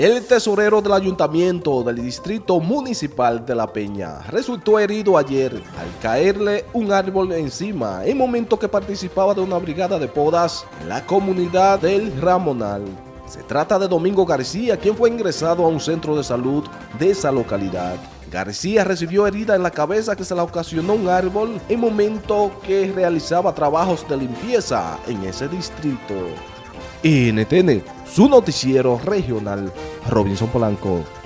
El tesorero del ayuntamiento del distrito municipal de La Peña resultó herido ayer al caerle un árbol encima en momento que participaba de una brigada de podas en la comunidad del Ramonal. Se trata de Domingo García, quien fue ingresado a un centro de salud de esa localidad. García recibió herida en la cabeza que se la ocasionó un árbol en momento que realizaba trabajos de limpieza en ese distrito. NTN, su noticiero regional, Robinson Polanco.